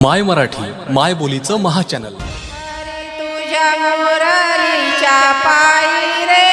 माय मराठी माय बोलीचं महाचॅनल तुझ्या मुरलीच्या पायी रे